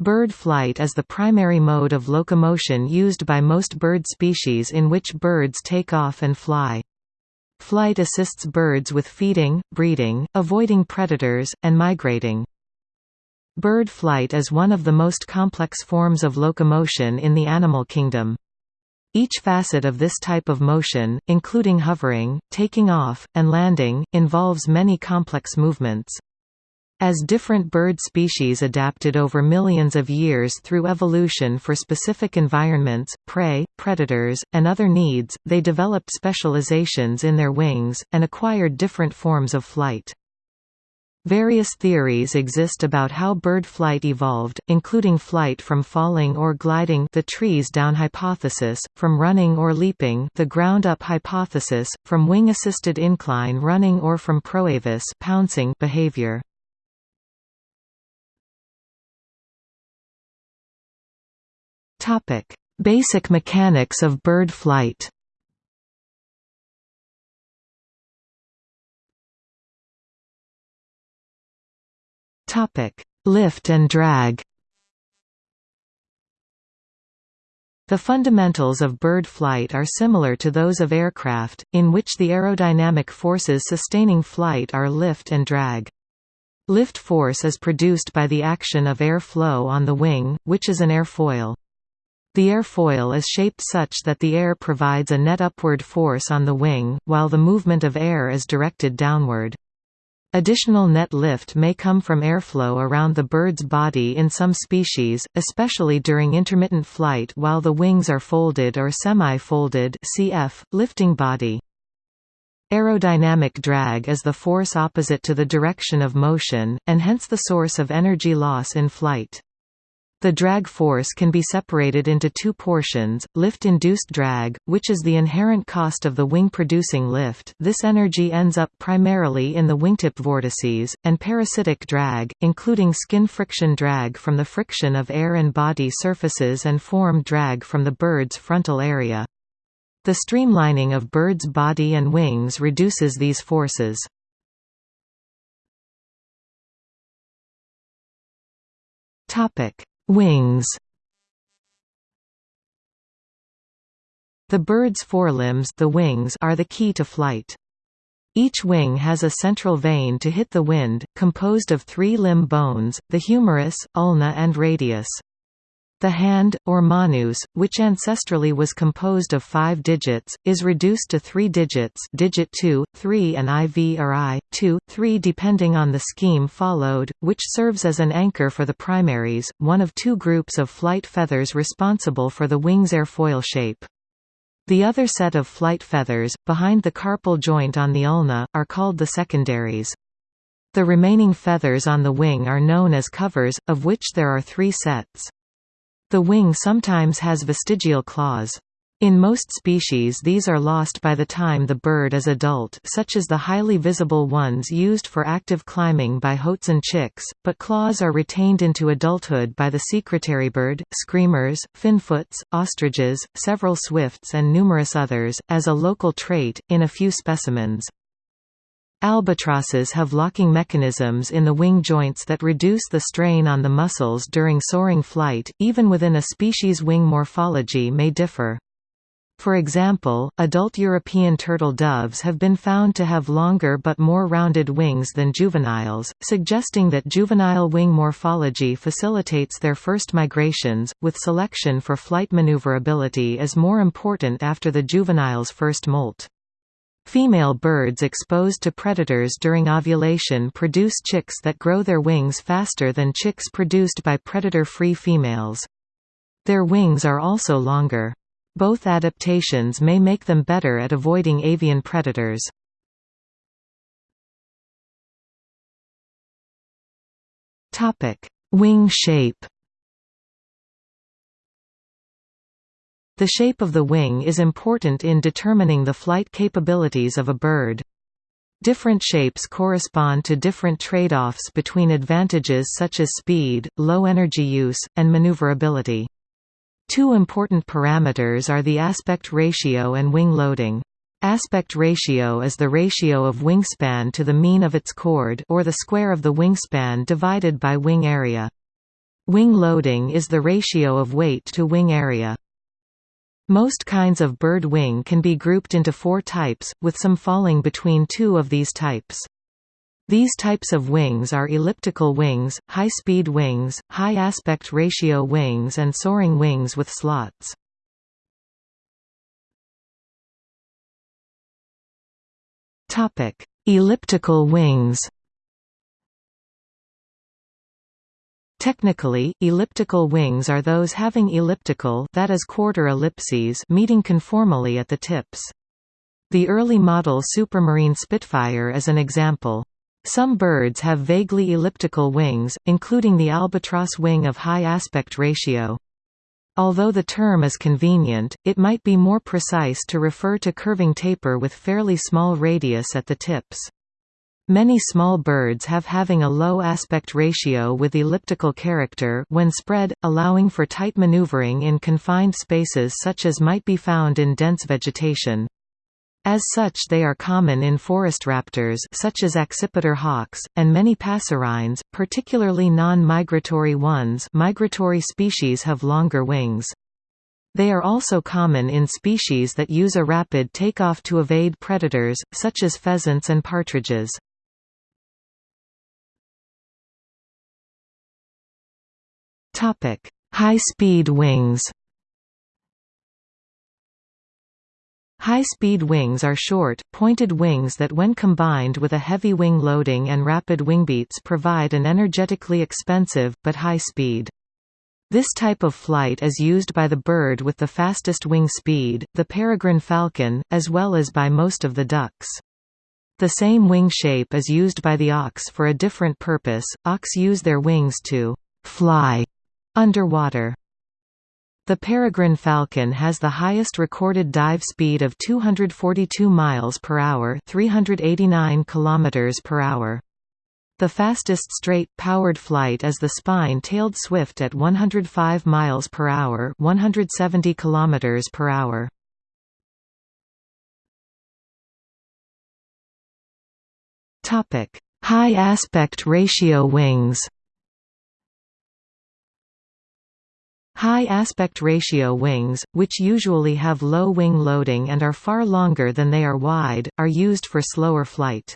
Bird flight is the primary mode of locomotion used by most bird species in which birds take off and fly. Flight assists birds with feeding, breeding, avoiding predators, and migrating. Bird flight is one of the most complex forms of locomotion in the animal kingdom. Each facet of this type of motion, including hovering, taking off, and landing, involves many complex movements. As different bird species adapted over millions of years through evolution for specific environments, prey, predators, and other needs, they developed specializations in their wings, and acquired different forms of flight. Various theories exist about how bird flight evolved, including flight from falling or gliding the trees down hypothesis, from running or leaping the ground up hypothesis, from wing-assisted incline running or from proavis pouncing behavior. Topic: Basic mechanics of bird flight. Topic: Lift and drag. The fundamentals of bird flight are similar to those of aircraft, in which the aerodynamic forces sustaining flight are lift and drag. Lift force is produced by the action of air flow on the wing, which is an airfoil. The airfoil is shaped such that the air provides a net upward force on the wing, while the movement of air is directed downward. Additional net lift may come from airflow around the bird's body in some species, especially during intermittent flight while the wings are folded or semi-folded cf. lifting body. Aerodynamic drag is the force opposite to the direction of motion, and hence the source of energy loss in flight. The drag force can be separated into two portions, lift-induced drag, which is the inherent cost of the wing-producing lift this energy ends up primarily in the wingtip vortices, and parasitic drag, including skin friction drag from the friction of air and body surfaces and form drag from the bird's frontal area. The streamlining of bird's body and wings reduces these forces. Topic Wings The bird's forelimbs the wings are the key to flight. Each wing has a central vane to hit the wind, composed of three limb bones, the humerus, ulna and radius. The hand, or manus, which ancestrally was composed of five digits, is reduced to three digits digit 2, 3 and IV or I, 2, 3 depending on the scheme followed, which serves as an anchor for the primaries, one of two groups of flight feathers responsible for the wing's airfoil shape. The other set of flight feathers, behind the carpal joint on the ulna, are called the secondaries. The remaining feathers on the wing are known as covers, of which there are three sets. The wing sometimes has vestigial claws. In most species these are lost by the time the bird is adult such as the highly visible ones used for active climbing by Hoatzin chicks, but claws are retained into adulthood by the secretarybird, screamers, finfoots, ostriches, several swifts and numerous others, as a local trait, in a few specimens. Albatrosses have locking mechanisms in the wing joints that reduce the strain on the muscles during soaring flight, even within a species' wing morphology may differ. For example, adult European turtle doves have been found to have longer but more rounded wings than juveniles, suggesting that juvenile wing morphology facilitates their first migrations, with selection for flight maneuverability is more important after the juvenile's first molt. Female birds exposed to predators during ovulation produce chicks that grow their wings faster than chicks produced by predator-free females. Their wings are also longer. Both adaptations may make them better at avoiding avian predators. Wing shape The shape of the wing is important in determining the flight capabilities of a bird. Different shapes correspond to different trade-offs between advantages such as speed, low energy use, and maneuverability. Two important parameters are the aspect ratio and wing loading. Aspect ratio is the ratio of wingspan to the mean of its chord or the square of the wingspan divided by wing area. Wing loading is the ratio of weight to wing area. Most kinds of bird wing can be grouped into four types, with some falling between two of these types. These types of wings are elliptical wings, high-speed wings, high aspect ratio wings and soaring wings with slots. Elliptical wings Technically, elliptical wings are those having elliptical that is quarter ellipses meeting conformally at the tips. The early model Supermarine Spitfire is an example. Some birds have vaguely elliptical wings, including the albatross wing of high aspect ratio. Although the term is convenient, it might be more precise to refer to curving taper with fairly small radius at the tips. Many small birds have having a low aspect ratio with elliptical character when spread, allowing for tight maneuvering in confined spaces such as might be found in dense vegetation. As such they are common in forest raptors such as accipiter hawks, and many passerines, particularly non-migratory ones migratory species have longer wings. They are also common in species that use a rapid takeoff to evade predators, such as pheasants and partridges. High-speed wings High-speed wings are short, pointed wings that when combined with a heavy wing loading and rapid wingbeats provide an energetically expensive, but high speed. This type of flight is used by the bird with the fastest wing speed, the peregrine falcon, as well as by most of the ducks. The same wing shape is used by the auks for a different purpose, Auks use their wings to «fly» Underwater the peregrine falcon has the highest recorded dive speed of 242 miles per hour, 389 kilometers per hour. The fastest straight powered flight is the spine-tailed swift at 105 miles per hour, 170 kilometers per hour. Topic: High aspect ratio wings. High aspect ratio wings, which usually have low wing loading and are far longer than they are wide, are used for slower flight.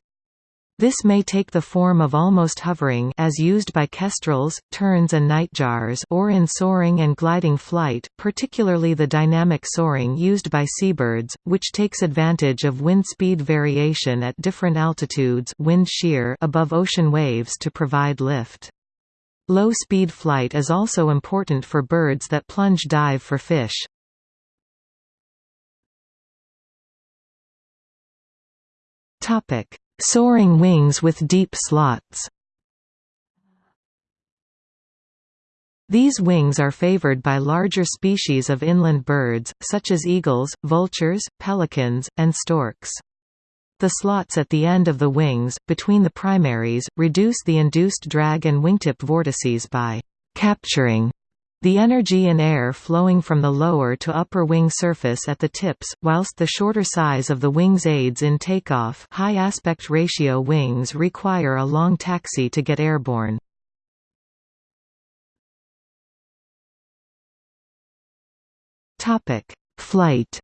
This may take the form of almost hovering as used by kestrels, terns and nightjars or in soaring and gliding flight, particularly the dynamic soaring used by seabirds, which takes advantage of wind speed variation at different altitudes wind shear above ocean waves to provide lift. Low-speed flight is also important for birds that plunge dive for fish. Soaring wings with deep slots These wings are favored by larger species of inland birds, such as eagles, vultures, pelicans, and storks. The slots at the end of the wings, between the primaries, reduce the induced drag and wingtip vortices by «capturing» the energy in air flowing from the lower to upper wing surface at the tips, whilst the shorter size of the wings aids in takeoff high aspect ratio wings require a long taxi to get airborne. Flight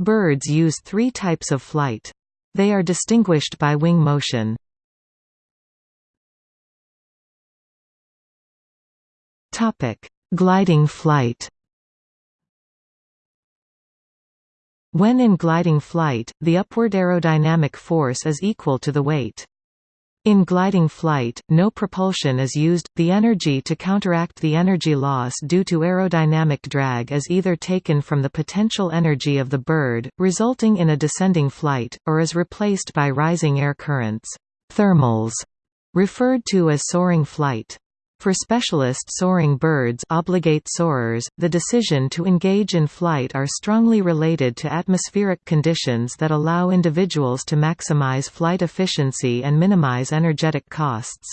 Birds use three types of flight. They are distinguished by wing motion. Gliding flight When in gliding flight, the upward aerodynamic force is equal to the weight. In gliding flight, no propulsion is used, the energy to counteract the energy loss due to aerodynamic drag is either taken from the potential energy of the bird, resulting in a descending flight, or is replaced by rising air currents thermals", referred to as soaring flight. For specialist soaring birds obligate soarers, the decision to engage in flight are strongly related to atmospheric conditions that allow individuals to maximize flight efficiency and minimize energetic costs.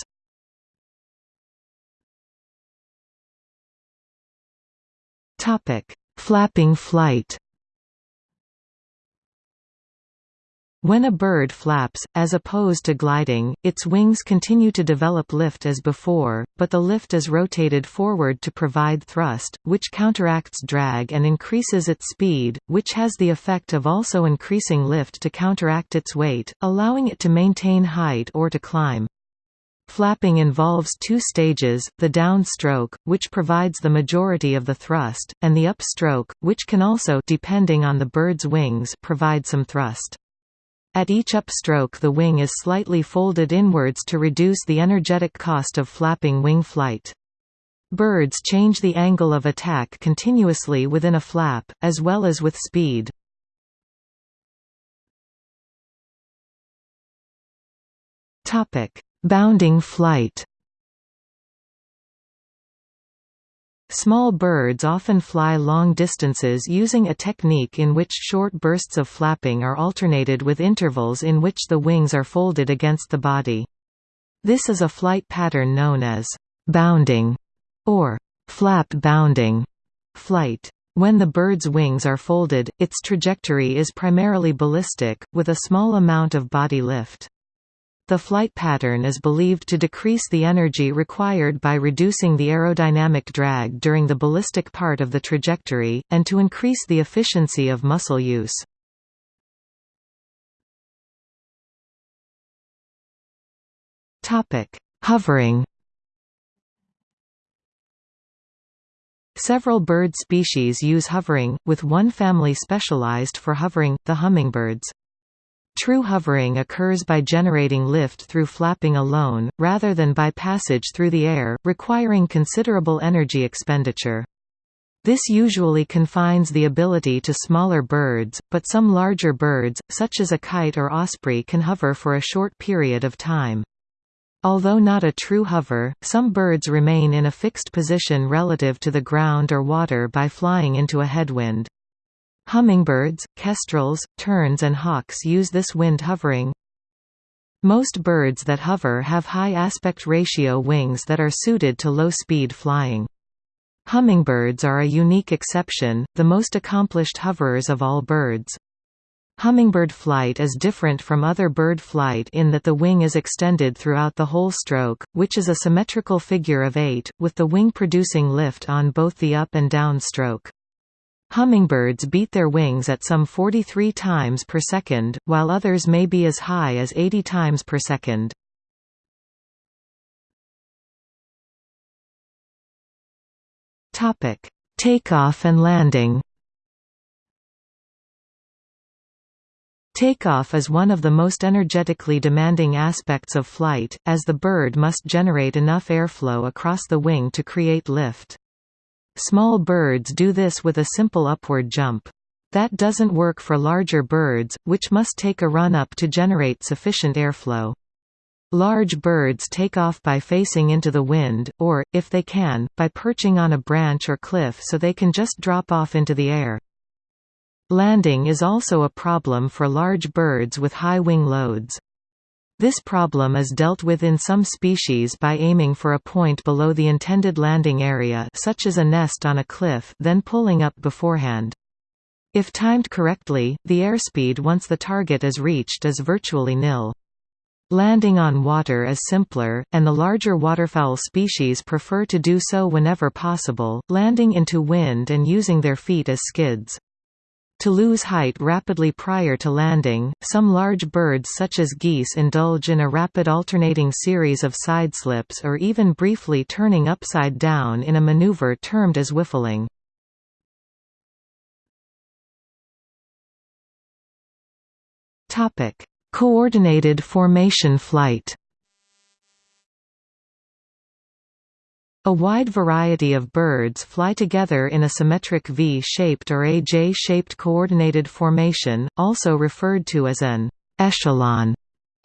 Flapping flight When a bird flaps, as opposed to gliding, its wings continue to develop lift as before, but the lift is rotated forward to provide thrust, which counteracts drag and increases its speed, which has the effect of also increasing lift to counteract its weight, allowing it to maintain height or to climb. Flapping involves two stages, the down stroke, which provides the majority of the thrust, and the up stroke, which can also depending on the bird's wings provide some thrust. At each upstroke the wing is slightly folded inwards to reduce the energetic cost of flapping wing flight. Birds change the angle of attack continuously within a flap, as well as with speed. Bounding flight Small birds often fly long distances using a technique in which short bursts of flapping are alternated with intervals in which the wings are folded against the body. This is a flight pattern known as bounding or flap bounding flight. When the bird's wings are folded, its trajectory is primarily ballistic, with a small amount of body lift. The flight pattern is believed to decrease the energy required by reducing the aerodynamic drag during the ballistic part of the trajectory, and to increase the efficiency of muscle use. Hovering Several bird species use hovering, with one family specialized for hovering, the hummingbirds. True hovering occurs by generating lift through flapping alone, rather than by passage through the air, requiring considerable energy expenditure. This usually confines the ability to smaller birds, but some larger birds, such as a kite or osprey can hover for a short period of time. Although not a true hover, some birds remain in a fixed position relative to the ground or water by flying into a headwind. Hummingbirds, kestrels, terns and hawks use this wind hovering. Most birds that hover have high aspect ratio wings that are suited to low-speed flying. Hummingbirds are a unique exception, the most accomplished hoverers of all birds. Hummingbird flight is different from other bird flight in that the wing is extended throughout the whole stroke, which is a symmetrical figure of eight, with the wing producing lift on both the up and down stroke. Hummingbirds beat their wings at some 43 times per second, while others may be as high as 80 times per second. Topic: Takeoff and landing. Takeoff is one of the most energetically demanding aspects of flight, as the bird must generate enough airflow across the wing to create lift. Small birds do this with a simple upward jump. That doesn't work for larger birds, which must take a run up to generate sufficient airflow. Large birds take off by facing into the wind, or, if they can, by perching on a branch or cliff so they can just drop off into the air. Landing is also a problem for large birds with high wing loads. This problem is dealt with in some species by aiming for a point below the intended landing area such as a nest on a cliff then pulling up beforehand. If timed correctly, the airspeed once the target is reached is virtually nil. Landing on water is simpler, and the larger waterfowl species prefer to do so whenever possible, landing into wind and using their feet as skids. To lose height rapidly prior to landing, some large birds such as geese indulge in a rapid alternating series of sideslips or even briefly turning upside down in a maneuver termed as whiffling. Coordinated formation flight A wide variety of birds fly together in a symmetric V-shaped or a J-shaped coordinated formation, also referred to as an echelon,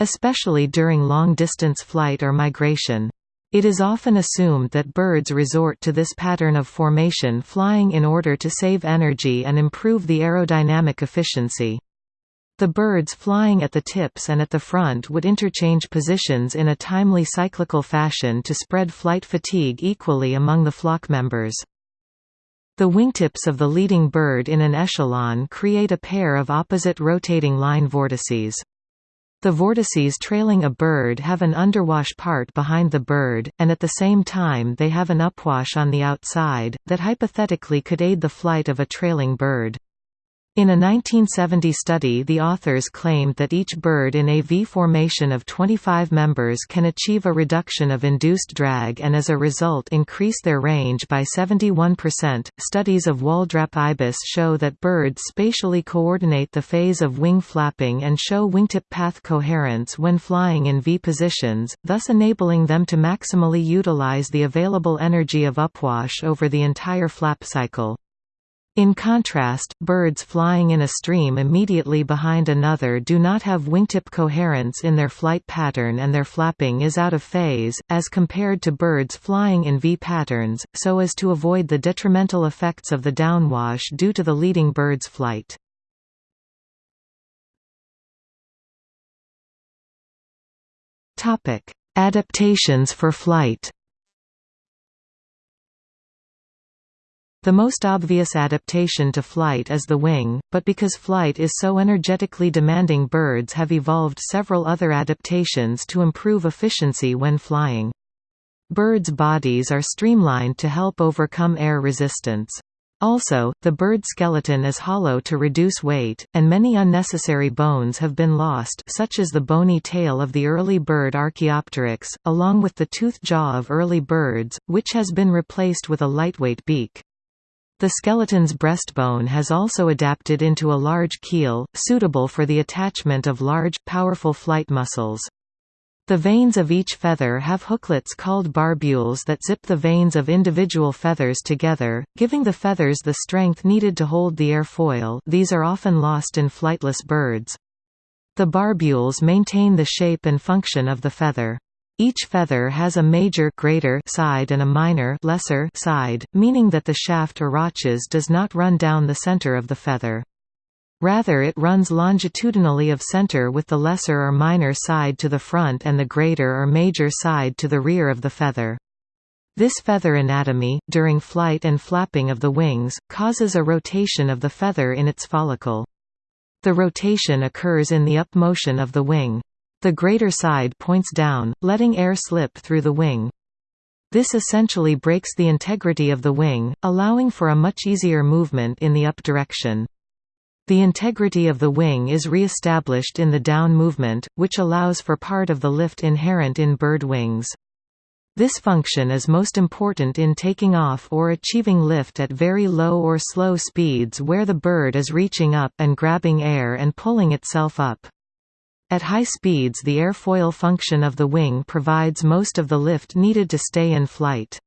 especially during long-distance flight or migration. It is often assumed that birds resort to this pattern of formation flying in order to save energy and improve the aerodynamic efficiency. The birds flying at the tips and at the front would interchange positions in a timely cyclical fashion to spread flight fatigue equally among the flock members. The wingtips of the leading bird in an echelon create a pair of opposite rotating line vortices. The vortices trailing a bird have an underwash part behind the bird, and at the same time they have an upwash on the outside, that hypothetically could aid the flight of a trailing bird. In a 1970 study the authors claimed that each bird in a V formation of 25 members can achieve a reduction of induced drag and as a result increase their range by 71%. Studies of Waldrapp ibis show that birds spatially coordinate the phase of wing flapping and show wingtip path coherence when flying in V positions, thus enabling them to maximally utilize the available energy of upwash over the entire flap cycle. In contrast, birds flying in a stream immediately behind another do not have wingtip coherence in their flight pattern and their flapping is out of phase, as compared to birds flying in V patterns, so as to avoid the detrimental effects of the downwash due to the leading bird's flight. Adaptations for flight The most obvious adaptation to flight is the wing, but because flight is so energetically demanding birds have evolved several other adaptations to improve efficiency when flying. Birds' bodies are streamlined to help overcome air resistance. Also, the bird skeleton is hollow to reduce weight, and many unnecessary bones have been lost such as the bony tail of the early bird Archaeopteryx, along with the toothed jaw of early birds, which has been replaced with a lightweight beak. The skeleton's breastbone has also adapted into a large keel, suitable for the attachment of large, powerful flight muscles. The vanes of each feather have hooklets called barbules that zip the vanes of individual feathers together, giving the feathers the strength needed to hold the airfoil these are often lost in flightless birds. The barbules maintain the shape and function of the feather. Each feather has a major greater side and a minor lesser side, meaning that the shaft or rachis does not run down the center of the feather. Rather it runs longitudinally of center with the lesser or minor side to the front and the greater or major side to the rear of the feather. This feather anatomy, during flight and flapping of the wings, causes a rotation of the feather in its follicle. The rotation occurs in the up motion of the wing. The greater side points down, letting air slip through the wing. This essentially breaks the integrity of the wing, allowing for a much easier movement in the up direction. The integrity of the wing is re-established in the down movement, which allows for part of the lift inherent in bird wings. This function is most important in taking off or achieving lift at very low or slow speeds where the bird is reaching up and grabbing air and pulling itself up. At high speeds the airfoil function of the wing provides most of the lift needed to stay in flight.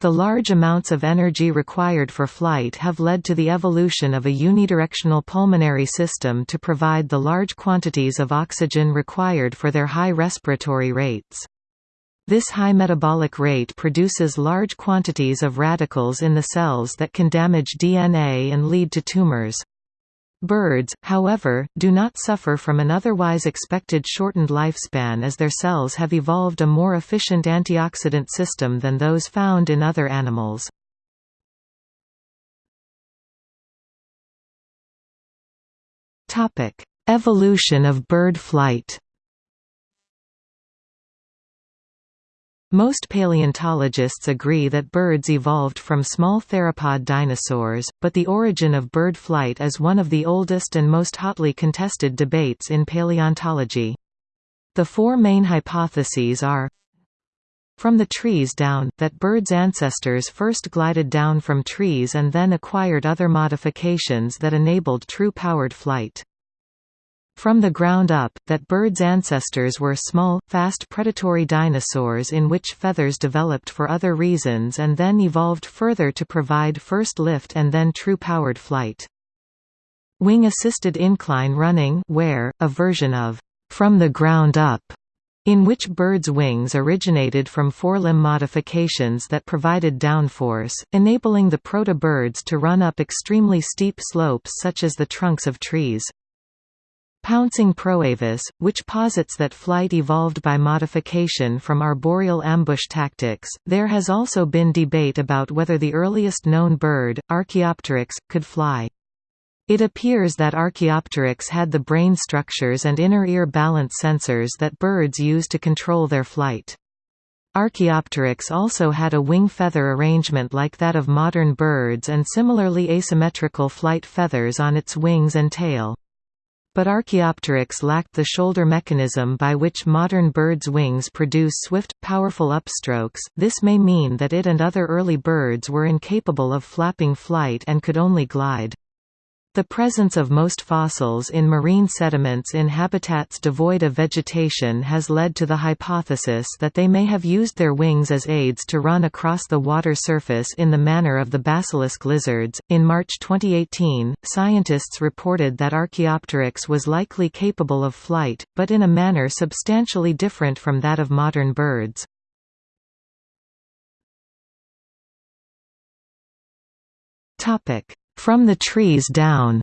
The large amounts of energy required for flight have led to the evolution of a unidirectional pulmonary system to provide the large quantities of oxygen required for their high respiratory rates. This high metabolic rate produces large quantities of radicals in the cells that can damage DNA and lead to tumors. Birds, however, do not suffer from an otherwise expected shortened lifespan as their cells have evolved a more efficient antioxidant system than those found in other animals. Evolution of bird flight Most paleontologists agree that birds evolved from small theropod dinosaurs, but the origin of bird flight is one of the oldest and most hotly contested debates in paleontology. The four main hypotheses are from the trees down, that birds' ancestors first glided down from trees and then acquired other modifications that enabled true powered flight. From the ground up, that birds' ancestors were small, fast predatory dinosaurs in which feathers developed for other reasons and then evolved further to provide first lift and then true powered flight. Wing-assisted incline running WAIR, a version of «from the ground up» in which birds' wings originated from forelimb modifications that provided downforce, enabling the proto-birds to run up extremely steep slopes such as the trunks of trees. Pouncing Proavis, which posits that flight evolved by modification from arboreal ambush tactics. There has also been debate about whether the earliest known bird, Archaeopteryx, could fly. It appears that Archaeopteryx had the brain structures and inner ear balance sensors that birds use to control their flight. Archaeopteryx also had a wing feather arrangement like that of modern birds and similarly asymmetrical flight feathers on its wings and tail. But Archaeopteryx lacked the shoulder mechanism by which modern birds' wings produce swift, powerful upstrokes. This may mean that it and other early birds were incapable of flapping flight and could only glide. The presence of most fossils in marine sediments in habitats devoid of vegetation has led to the hypothesis that they may have used their wings as aids to run across the water surface in the manner of the basilisk lizards. In March 2018, scientists reported that Archaeopteryx was likely capable of flight, but in a manner substantially different from that of modern birds. Topic: from the trees down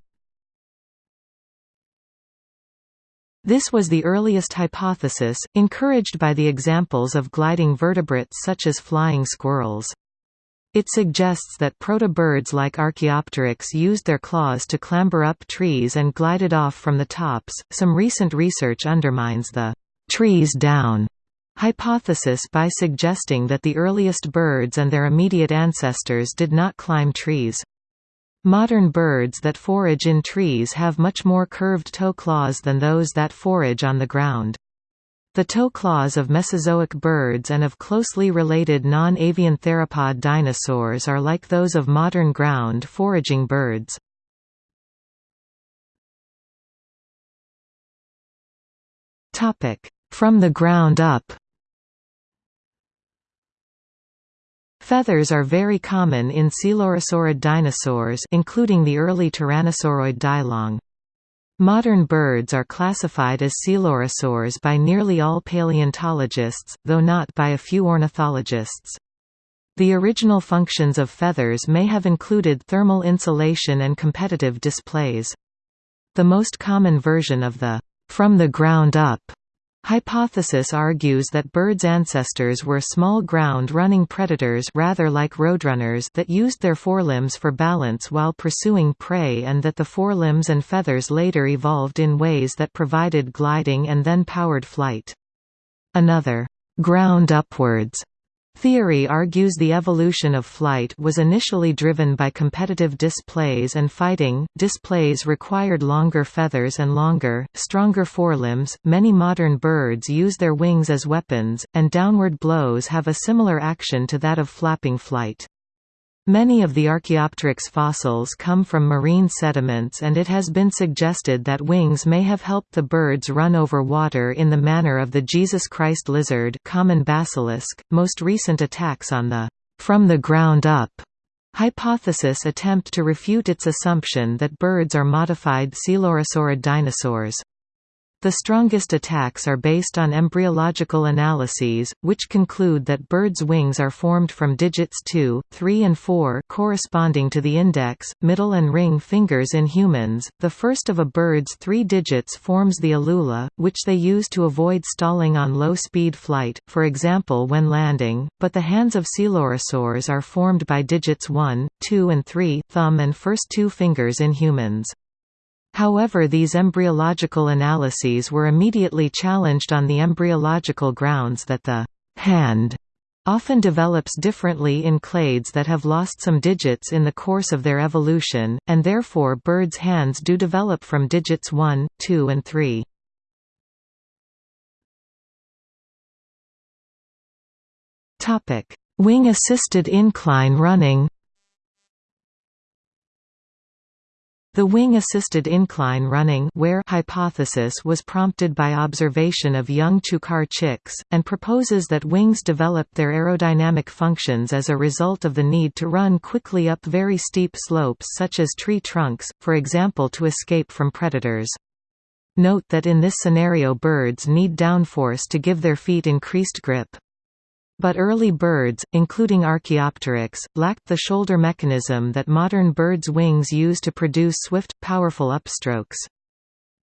This was the earliest hypothesis, encouraged by the examples of gliding vertebrates such as flying squirrels. It suggests that proto-birds like Archaeopteryx used their claws to clamber up trees and glided off from the tops. Some recent research undermines the trees down hypothesis by suggesting that the earliest birds and their immediate ancestors did not climb trees. Modern birds that forage in trees have much more curved toe claws than those that forage on the ground. The toe claws of Mesozoic birds and of closely related non-avian theropod dinosaurs are like those of modern ground foraging birds. From the ground up Feathers are very common in coelurosaurid dinosaurs including the early Tyrannosauroid dilong. Modern birds are classified as coelurosaurs by nearly all paleontologists, though not by a few ornithologists. The original functions of feathers may have included thermal insulation and competitive displays. The most common version of the from the ground up Hypothesis argues that birds' ancestors were small ground-running predators rather like roadrunners that used their forelimbs for balance while pursuing prey and that the forelimbs and feathers later evolved in ways that provided gliding and then powered flight. Another, ground upwards Theory argues the evolution of flight was initially driven by competitive displays and fighting. Displays required longer feathers and longer, stronger forelimbs. Many modern birds use their wings as weapons, and downward blows have a similar action to that of flapping flight. Many of the Archaeopteryx fossils come from marine sediments and it has been suggested that wings may have helped the birds run over water in the manner of the Jesus Christ lizard common basilisk. .Most recent attacks on the from the ground up hypothesis attempt to refute its assumption that birds are modified coelurosaurid dinosaurs. The strongest attacks are based on embryological analyses, which conclude that birds' wings are formed from digits 2, 3 and 4 corresponding to the index, middle and ring fingers in humans. The first of a bird's three digits forms the alula, which they use to avoid stalling on low-speed flight, for example when landing, but the hands of coelurosaurs are formed by digits 1, 2 and 3 thumb and first two fingers in humans. However these embryological analyses were immediately challenged on the embryological grounds that the hand often develops differently in clades that have lost some digits in the course of their evolution, and therefore birds' hands do develop from digits 1, 2 and 3. Wing-assisted incline running The wing-assisted incline running WAIR hypothesis was prompted by observation of young chukar chicks, and proposes that wings develop their aerodynamic functions as a result of the need to run quickly up very steep slopes such as tree trunks, for example to escape from predators. Note that in this scenario birds need downforce to give their feet increased grip. But early birds, including Archaeopteryx, lacked the shoulder mechanism that modern birds' wings use to produce swift, powerful upstrokes.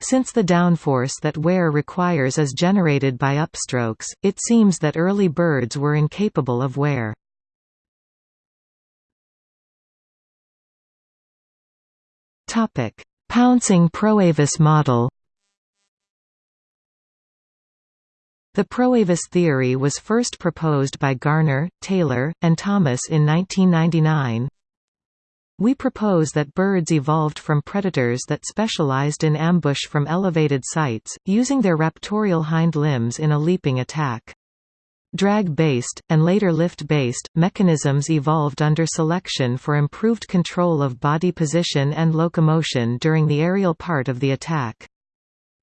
Since the downforce that WAIR requires is generated by upstrokes, it seems that early birds were incapable of WAIR. Pouncing Proavis model The Proavis theory was first proposed by Garner, Taylor, and Thomas in 1999. We propose that birds evolved from predators that specialized in ambush from elevated sites, using their raptorial hind limbs in a leaping attack. Drag-based, and later lift-based, mechanisms evolved under selection for improved control of body position and locomotion during the aerial part of the attack.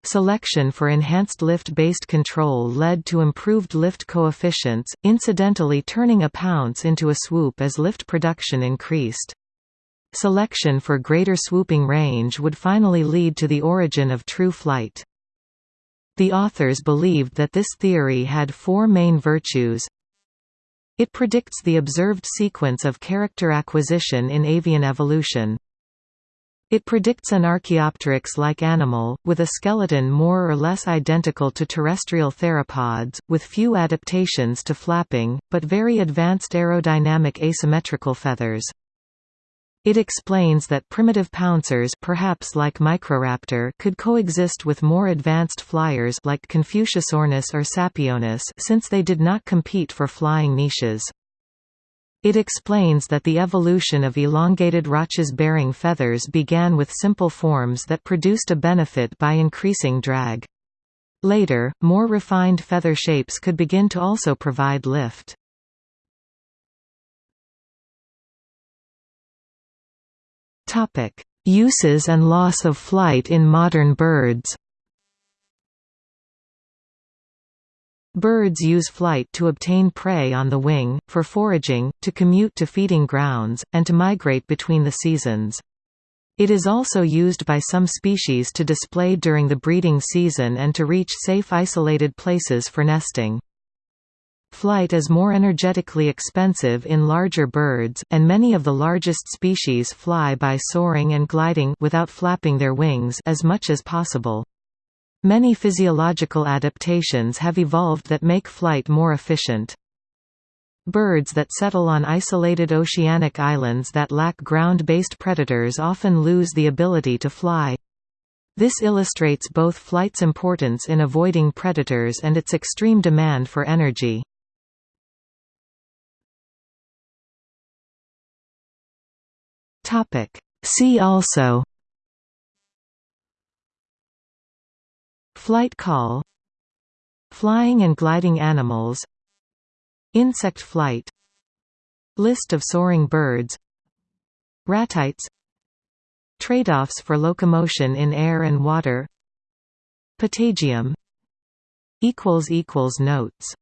Selection for enhanced lift-based control led to improved lift coefficients, incidentally turning a pounce into a swoop as lift production increased. Selection for greater swooping range would finally lead to the origin of true flight. The authors believed that this theory had four main virtues. It predicts the observed sequence of character acquisition in avian evolution. It predicts an Archaeopteryx-like animal, with a skeleton more or less identical to terrestrial theropods, with few adaptations to flapping, but very advanced aerodynamic asymmetrical feathers. It explains that primitive pouncers perhaps like Microraptor could coexist with more advanced flyers like Confuciusornis or Sapeornis since they did not compete for flying niches. It explains that the evolution of elongated rachis-bearing feathers began with simple forms that produced a benefit by increasing drag. Later, more refined feather shapes could begin to also provide lift. Uses and loss of flight in modern birds Birds use flight to obtain prey on the wing, for foraging, to commute to feeding grounds, and to migrate between the seasons. It is also used by some species to display during the breeding season and to reach safe isolated places for nesting. Flight is more energetically expensive in larger birds, and many of the largest species fly by soaring and gliding without flapping their wings as much as possible. Many physiological adaptations have evolved that make flight more efficient. Birds that settle on isolated oceanic islands that lack ground-based predators often lose the ability to fly. This illustrates both flight's importance in avoiding predators and its extreme demand for energy. See also Flight call Flying and gliding animals Insect flight List of soaring birds Ratites Trade-offs for locomotion in air and water Patagium Notes